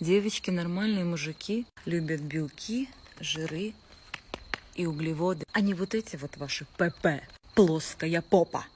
Девочки, нормальные мужики любят белки, жиры и углеводы, а не вот эти вот ваши ПП, плоская попа.